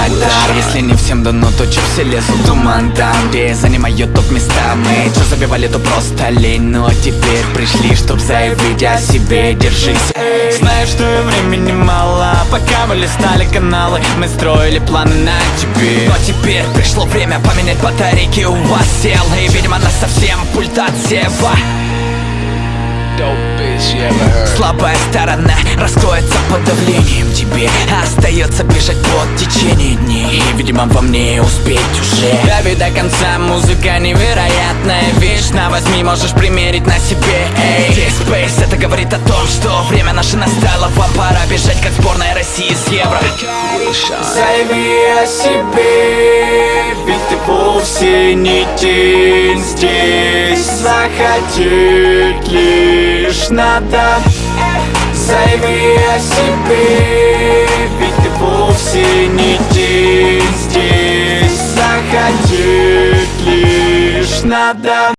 мой дар Если не всем дано, то чё все лезут туман там Где занимают топ места Мы что забивали, то просто лень. Но теперь пришли, чтоб заявить о себе. Держись, эй. Знаю, что времени мало. Пока мы листали каналы Мы строили планы на тебе. Но теперь пришло время поменять батарейки У вас сел И, видимо, нас совсем пульт отсева. Слабая сторона раскроется под давлением Тебе. Остается бежать под течение дней И, видимо, во мне успеть уже. Дави до конца, музыка невероятная. Вещь На возьми, можешь примерить на себе Эй, Space, это говорит о том, что время наше настало. Вам пора бежать, как сборная России с Евро. Займи о себе, ведь ты вовсе не тень здесь Захотеть лишь надо. Займи о себе, надо